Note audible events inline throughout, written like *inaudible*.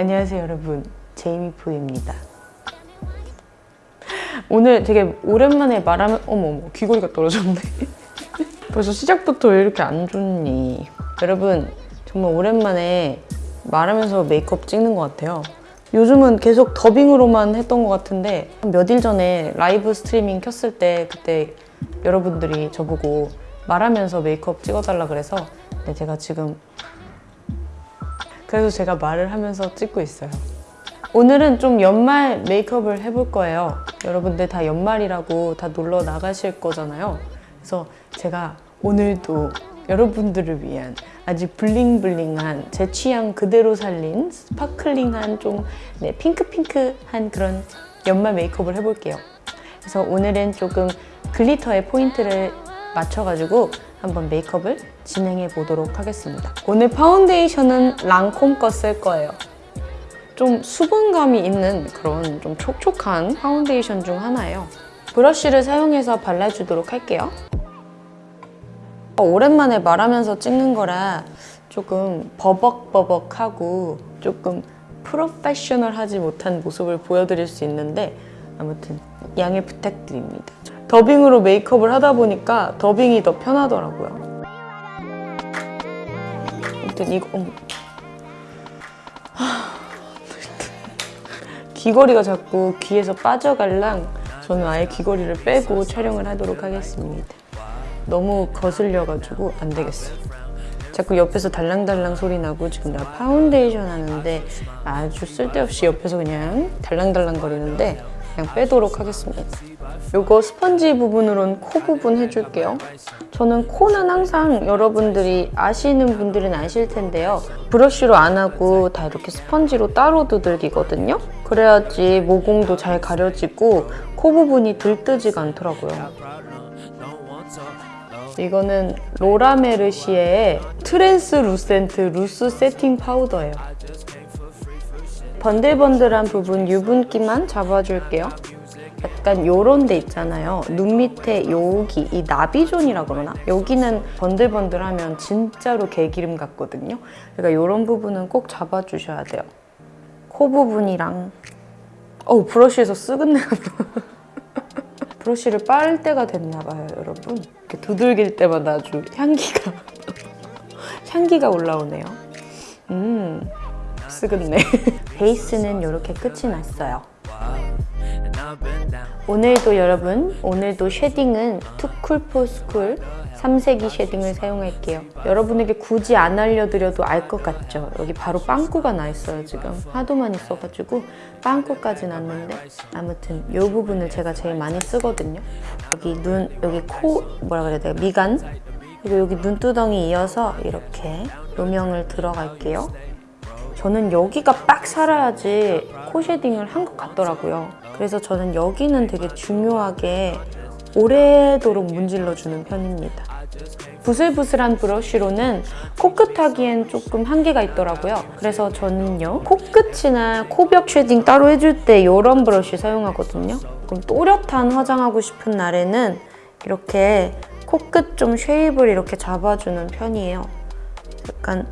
안녕하세요 여러분. 제이미포입니다 오늘 되게 오랜만에 말하면 어머 어머 귀걸이가 떨어졌네. *laughs* 벌써 시작부터 왜 이렇게 안 좋니? 여러분 정말 오랜만에 말하면서 메이크업 찍는 것 같아요. 요즘은 계속 더빙으로만 했던 것 같은데 몇 일 전에 라이브 스트리밍 켰을 때 그때 여러분들이 저보고 말하면서 메이크업 찍어달라 그래서 네, 제가 지금 그래서 제가 말을 하면서 찍고 있어요. 오늘은 좀 연말 메이크업을 해볼 거예요. 여러분들 다 연말이라고 다 놀러 나가실 거잖아요. 그래서 제가 오늘도 여러분들을 위한 아주 bling bling한 제 취향 그대로 살린 sparkling한 좀 네, 핑크핑크한 그런 연말 메이크업을 해볼게요. 그래서 오늘은 조금 glitter의 포인트를 맞춰가지고 한번 메이크업을 진행해 보도록 하겠습니다. 오늘 파운데이션은 랑콤 거 쓸 거예요. 좀 수분감이 있는 그런 좀 촉촉한 파운데이션 중 하나예요. 브러쉬를 사용해서 발라주도록 할게요. 어, 오랜만에 말하면서 찍는 거라 조금 버벅버벅하고 조금 프로페셔널하지 못한 모습을 보여드릴 수 있는데 아무튼 양해 부탁드립니다. 더빙으로 메이크업을 하다 보니까 더빙이 더 편하더라고요. 아무튼 이거. 하, 귀걸이가 자꾸 귀에서 빠져갈랑 저는 아예 귀걸이를 빼고 촬영을 하도록 하겠습니다. 너무 거슬려가지고 안 되겠어. 자꾸 옆에서 달랑달랑 소리 나고 지금 나 파운데이션 하는데 아주 쓸데없이 옆에서 그냥 달랑달랑 거리는데 그냥 빼도록 하겠습니다. 요거 스펀지 부분으로는 코 부분 해줄게요. 저는 코는 항상 여러분들이 아시는 분들은 아실 텐데요. 브러쉬로 안 하고 다 이렇게 스펀지로 따로 두들기거든요. 그래야지 모공도 잘 가려지고 코 부분이 들뜨지가 않더라고요. 이거는 로라메르시에의 translucent loose setting powder예요. 번들번들한 부분 유분기만 잡아줄게요. 약간 요런 데 있잖아요. 눈 밑에 여기 이 나비존이라 그러나? 여기는 번들번들하면 진짜로 개기름 같거든요. 그러니까 요런 부분은 꼭 잡아주셔야 돼요. 코 부분이랑 어우 브러쉬에서 쓱은 내가 *laughs* 브러쉬를 빨 때가 됐나 봐요, 여러분. 이렇게 두들길 때마다 아주 향기가 *laughs* 향기가 올라오네요. 음, 쓰겠네. *laughs* 베이스는 이렇게 끝이 났어요. 오늘도 여러분, 오늘도 shading은 투쿨포스쿨 3색이 shading을 사용할게요. 여러분에게 굳이 안 알려드려도 알 것 같죠? 여기 바로 빵꾸가 나 있어요, 지금. 하도 많이 써가지고 빵꾸까지 났는데 아무튼 이 부분을 제가 제일 많이 쓰거든요. 여기 눈, 여기 코, 뭐라 그래야 돼요? 미간? 그리고 여기 눈두덩이 이어서 이렇게 음영을 들어갈게요. 저는 여기가 빡 살아야지 코 shading을 한 것 같더라고요. 그래서 저는 여기는 되게 중요하게 오래도록 문질러주는 편입니다. 부슬부슬한 브러쉬로는 코끝 하기엔 조금 한계가 있더라고요. 그래서 저는요, 코끝이나 코벽 shading 따로 해줄 때 이런 브러쉬 사용하거든요. 그럼 또렷한 화장하고 싶은 날에는 이렇게 코끝 좀 쉐입을 이렇게 잡아주는 편이에요. 약간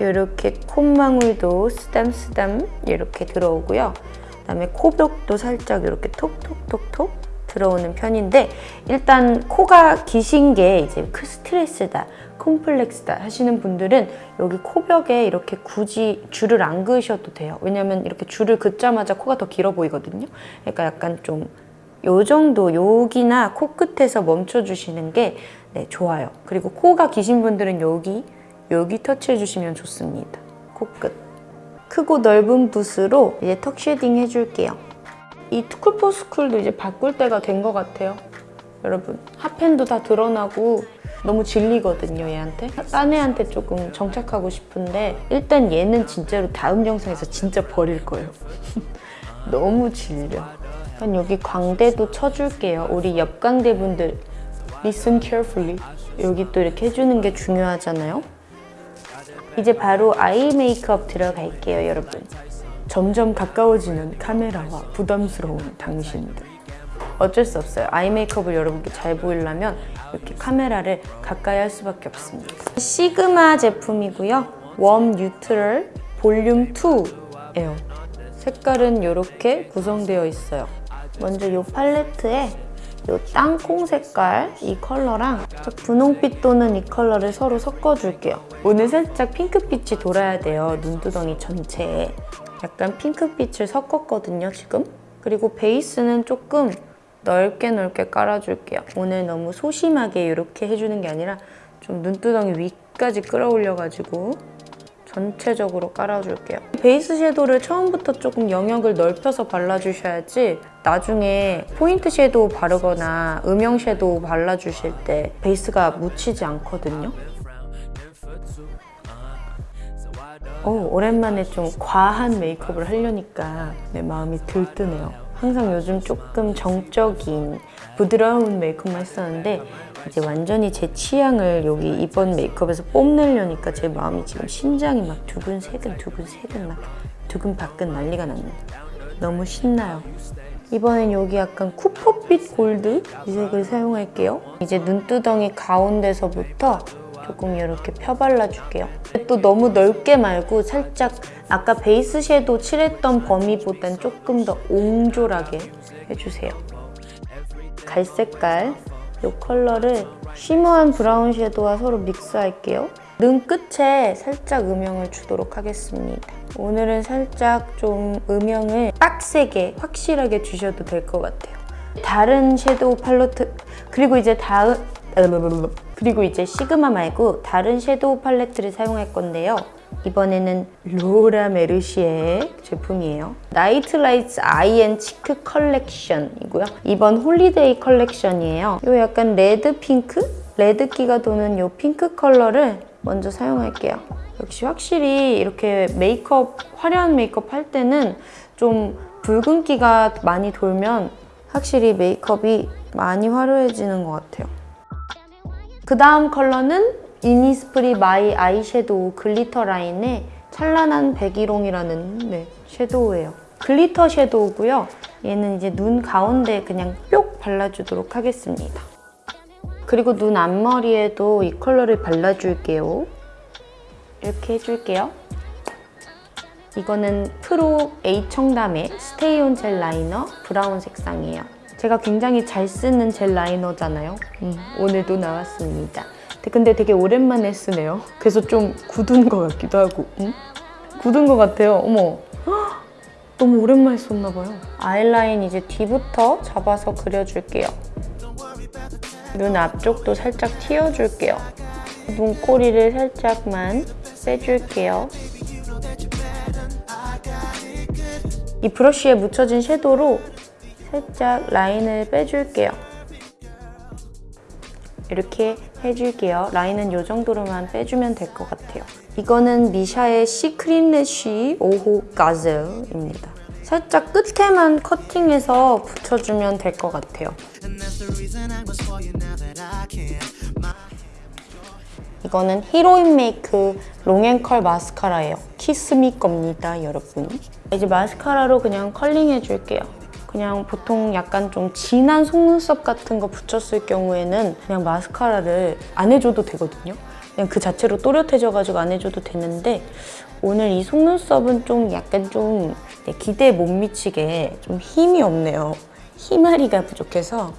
이렇게 콧망울도 쓰담쓰담 이렇게 들어오고요. 그다음에 코벽도 살짝 이렇게 톡톡톡톡 들어오는 편인데 일단 코가 기신 게 이제 그 스트레스다, 콤플렉스다 하시는 분들은 여기 코벽에 이렇게 굳이 줄을 안 그으셔도 돼요. 왜냐면 이렇게 줄을 긋자마자 코가 더 길어 보이거든요. 그러니까 약간 좀 요 정도 여기나 코끝에서 멈춰주시는 게 네, 좋아요. 그리고 코가 기신 분들은 여기, 여기 터치해 주시면 좋습니다. 코끝. 크고 넓은 붓으로 이제 턱 shading 해줄게요. 이 투쿨포스쿨도 이제 바꿀 때가 된 것 같아요. 여러분 hit pan도 다 드러나고 너무 질리거든요 얘한테 딴 애한테 조금 정착하고 싶은데 일단 얘는 진짜로 다음 영상에서 진짜 버릴 거예요 *laughs* 너무 질려 그럼 여기 광대도 쳐줄게요 우리 옆광대 분들 Listen carefully. 여기 또 이렇게 해주는 게 중요하잖아요. 이제 바로 아이 메이크업 들어갈게요, 여러분. 점점 가까워지는 카메라와 부담스러운 당신들. 어쩔 수 없어요. 아이 메이크업을 여러분께 잘 보이려면 이렇게 카메라를 가까이 할 수밖에 없습니다. 시그마 제품이고요. warm neutral volume 2예요. 색깔은 이렇게 구성되어 있어요. 먼저 이 팔레트에 이 땅콩 색깔 이 컬러랑 분홍빛 도는 이 컬러를 서로 섞어줄게요. 오늘 살짝 핑크빛이 돌아야 돼요. 눈두덩이 전체에. 약간 핑크빛을 섞었거든요, 지금. 그리고 베이스는 조금 넓게 넓게 깔아줄게요. 오늘 너무 소심하게 이렇게 해주는 게 아니라 좀 눈두덩이 위까지 끌어올려가지고 전체적으로 깔아줄게요. 베이스 섀도우를 처음부터 조금 영역을 넓혀서 발라주셔야지 나중에 포인트 섀도우 바르거나 음영 섀도우 발라주실 때 베이스가 묻히지 않거든요. 오, 오랜만에 좀 과한 메이크업을 하려니까 내 마음이 들뜨네요. 항상 요즘 조금 정적인 부드러운 메이크업만 했었는데 이제 완전히 제 취향을 여기 이번 메이크업에서 뽐내려니까 제 마음이 지금 심장이 막 두근세근 두근세근 막 두근바근 난리가 납니다. 너무 신나요. 이번엔 여기 약간 쿠퍼빛 골드 이 색을 사용할게요. 이제 눈두덩이 가운데서부터 조금 이렇게 펴발라줄게요. 또 너무 넓게 말고 살짝 아까 베이스 섀도우 칠했던 범위보단 조금 더 옹졸하게 해주세요. 갈색깔 이 컬러를 shimmer한 브라운 섀도우와 서로 믹스할게요. 눈 끝에 살짝 음영을 주도록 하겠습니다. 오늘은 살짝 좀 음영을 빡세게 확실하게 주셔도 될 것 같아요. 다른 섀도우 팔레트 그리고 이제 다음 그리고 이제 시그마 말고 다른 섀도우 팔레트를 사용할 건데요. 이번에는 Laura Mercier 제품이에요. Night Lights eye and cheek collection이고요. 이번 holiday 컬렉션이에요. 이 약간 레드 핑크? 레드기가 도는 이 핑크 컬러를 먼저 사용할게요. 역시 확실히 이렇게 메이크업, 화려한 메이크업 할 때는 좀 붉은기가 많이 돌면 확실히 메이크업이 많이 화려해지는 것 같아요. 그 다음 컬러는 innisfree my eyeshadow glitter 라인의 찬란한 백일홍이라는 네, 섀도우예요. glitter 섀도우고요. 얘는 이제 눈 가운데 그냥 뿅 발라주도록 하겠습니다. 그리고 눈 앞머리에도 이 컬러를 발라줄게요. 이렇게 해줄게요. 이거는 프로 H청담의 스테이온 젤 라이너 브라운 색상이에요. 제가 굉장히 잘 쓰는 gel liner잖아요. 음, 오늘도 나왔습니다. 근데 되게 오랜만에 쓰네요. 그래서 좀 굳은 것 같기도 하고. 응? 굳은 것 같아요. 어머. 헉, 너무 오랜만에 썼나 봐요. 아이라인 이제 뒤부터 잡아서 그려줄게요. 눈 앞쪽도 살짝 튀어줄게요. 눈꼬리를 살짝만 빼줄게요. 이 브러쉬에 묻혀진 섀도우로 살짝 라인을 빼줄게요. 이렇게 해줄게요. 라인은 이 정도로만 빼주면 될 것 같아요. 이거는 미샤의 시크릿 래쉬 5호 가젤입니다. 살짝 끝에만 커팅해서 붙여주면 될 것 같아요. 이거는 Heroine Make long and curl mascara예요. Kiss Me 겁니다, 여러분. 이제 마스카라로 그냥 컬링 해줄게요. 그냥 보통 약간 좀 진한 속눈썹 같은 거 붙였을 경우에는 그냥 마스카라를 안 해줘도 되거든요. 그냥 그 자체로 또렷해져가지고 안 해줘도 되는데 오늘 이 속눈썹은 좀 약간 좀 기대에 못 미치게 좀 힘이 없네요. 힘아리가 부족해서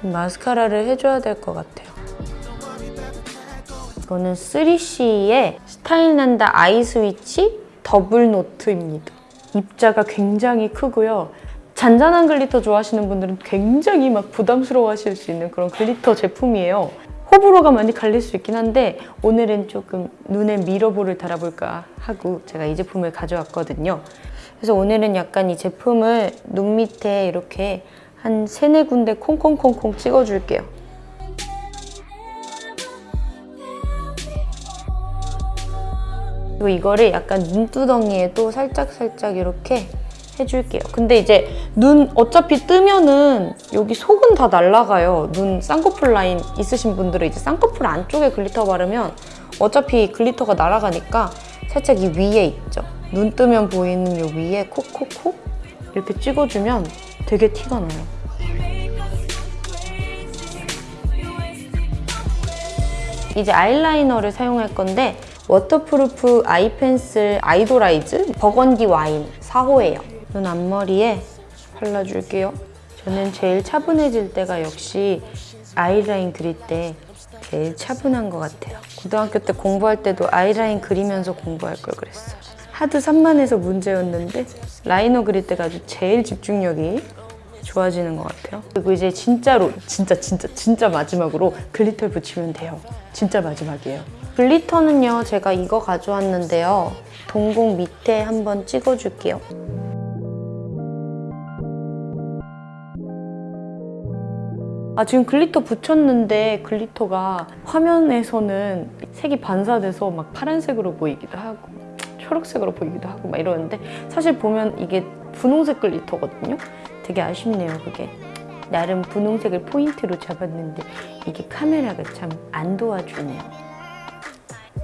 좀 마스카라를 해줘야 될 것 같아요. 이거는 3CE의 스타일 난다 eye switch double note입니다. 입자가 굉장히 크고요. 잔잔한 glitter 좋아하시는 분들은 굉장히 막 부담스러워 하실 수 있는 그런 glitter 제품이에요. 호불호가 많이 갈릴 수 있긴 한데 오늘은 조금 눈에 mirror ball을 달아볼까 하고 제가 이 제품을 가져왔거든요. 그래서 오늘은 약간 이 제품을 눈 밑에 이렇게 한 세네 군데 콩콩콩콩 찍어줄게요. 그리고 이거를 약간 눈두덩이에도 살짝살짝 이렇게 해줄게요. 근데 이제 눈 어차피 뜨면은 여기 속은 다 날아가요. 눈 쌍꺼풀 라인 있으신 분들은 이제 쌍꺼풀 안쪽에 glitter 바르면 어차피 glitter가 날아가니까 살짝 이 위에 있죠. 눈 뜨면 보이는 요 위에 콕콕콕 이렇게 찍어주면 되게 티가 나요. 이제 아이라이너를 사용할 건데 waterproof eye pencil idolize burgundy wine 4호예요. 눈 앞머리에 발라줄게요. 저는 제일 차분해질 때가 역시 아이라인 그릴 때 제일 차분한 것 같아요. 고등학교 때 공부할 때도 아이라인 그리면서 공부할 걸 그랬어요. 하도 산만해서 문제였는데 라이너 그릴 때가 아주 제일 집중력이 좋아지는 것 같아요. 그리고 이제 진짜로 진짜 진짜 진짜 마지막으로 glitter를 붙이면 돼요. 진짜 마지막이에요. glitter는요 제가 이거 가져왔는데요. 동공 밑에 한번 찍어줄게요. 아 지금 glitter 붙였는데 glitter가 화면에서는 색이 반사돼서 막 파란색으로 보이기도 하고 초록색으로 보이기도 하고 막 이러는데 사실 보면 이게 분홍색 glitter거든요. 되게 아쉽네요 그게. 나름 분홍색을 포인트로 잡았는데 이게 카메라가 참 안 도와주네요.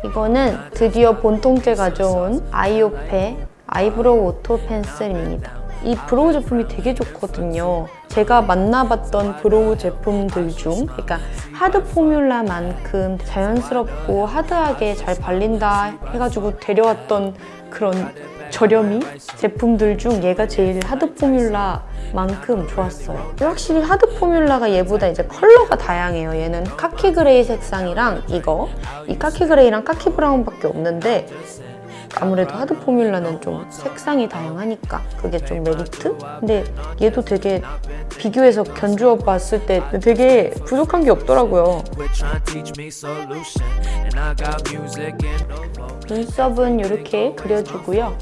이거는 드디어 본통째 가져온 아이오페 eyebrow auto pencil입니다. 이 brow 제품이 되게 좋거든요. 제가 만나봤던 brow 제품들 중, 그러니까 hard formula만큼 자연스럽고 hard하게 잘 발린다 해가지고 데려왔던 그런 저렴이 제품들 중 얘가 제일 hard formula만큼 좋았어요. 확실히 hard formula가 얘보다 이제 컬러가 다양해요. 얘는 카키 gray 색상이랑 이거, 이 카키 gray랑 카키 brown밖에 없는데 아무래도 hard formula는 좀 색상이 다양하니까 그게 좀 메리트? 근데 얘도 되게 비교해서 견주어 봤을 때 되게 부족한 게 없더라고요. 눈썹은 이렇게 그려주고요.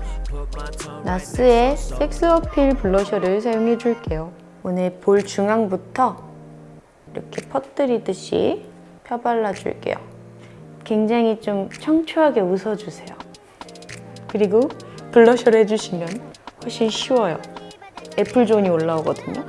나스의 섹스 어필 블러셔를 사용해 줄게요. 오늘 볼 중앙부터 이렇게 퍼뜨리듯이 펴발라 줄게요. 굉장히 좀 청초하게 웃어주세요. 그리고 블러셔를 해주시면 훨씬 쉬워요. 애플존이 올라오거든요.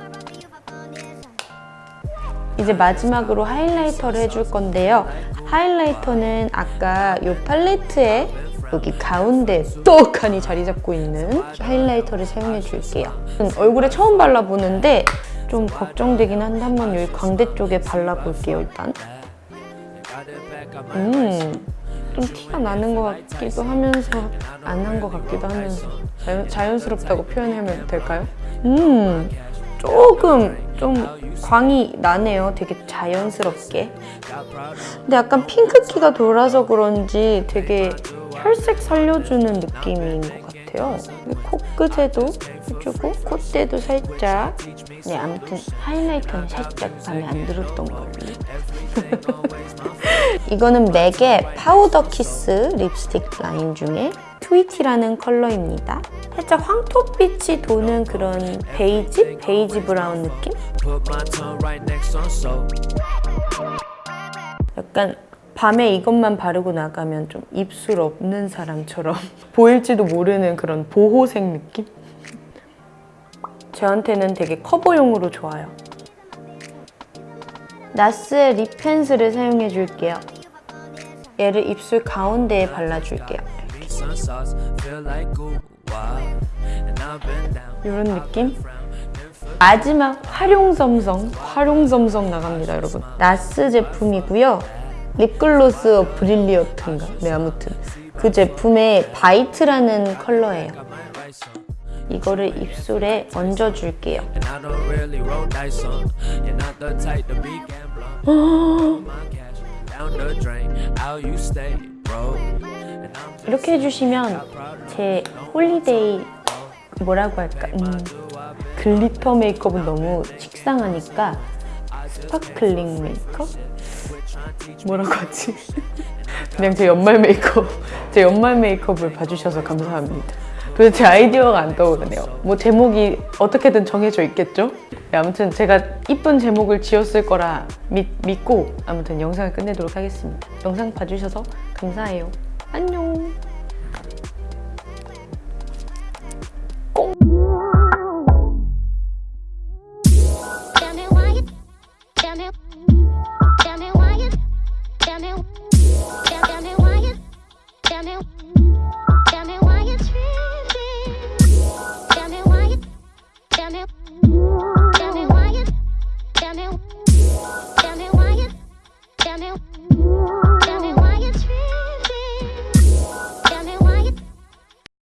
이제 마지막으로 하이라이터를 해줄 건데요. 하이라이터는 아까 이 팔레트에 여기 가운데 똑하니 자리 잡고 있는 하이라이터를 사용해 줄게요. 얼굴에 처음 발라보는데 좀 걱정되긴 한데 한번 여기 광대 쪽에 발라볼게요, 일단. 음, 좀 티가 나는 것 같기도 하면서 안난것 같기도 하면서 자연, 자연스럽다고 표현하면 될까요? 음, 조금 좀 광이 나네요. 되게 자연스럽게. 근데 약간 핑크기가 돌아서 그런지 되게 혈색 살려주는 느낌인 것 같아요. 코끝에도 해주고 콧대도 살짝. 네, 아무튼 highlighter는 살짝 마음에 안 들었던 걸로. *laughs* 이거는 맥의 powder kiss 립스틱 라인 중에 트위티라는 컬러입니다. 살짝 황토빛이 도는 그런 베이지? 베이지 brown 느낌? 약간 밤에 이것만 바르고 나가면 좀 입술 없는 사람처럼 *laughs* 보일지도 모르는 그런 보호색 느낌? 저한테는 되게 커버용으로 좋아요. 나스의 립 펜슬을 사용해 줄게요. 얘를 입술 가운데에 발라줄게요. Down. 이런 느낌? 마지막 활용점성, 활용점성 나갑니다, 여러분. 나스 제품이고요. 립글로스 brilliant인가? 네, 아무튼 그 제품의 bite라는 컬러예요. 이거를 입술에 얹어줄게요. *gasps* 이렇게 해주시면 제 holiday 뭐라고 할까? 음, glitter 메이크업은 너무 식상하니까 sparkling 메이크업? 뭐라고 하지? *laughs* 그냥 제 연말 메이크업, 제 연말 메이크업을 봐주셔서 감사합니다. 도대체 아이디어가 안 떠오르네요. 뭐 제목이 어떻게든 정해져 있겠죠? 네, 아무튼 제가 이쁜 제목을 지었을 거라 믿, 믿고 아무튼 영상을 끝내도록 하겠습니다. 영상 봐주셔서 감사해요. 안녕.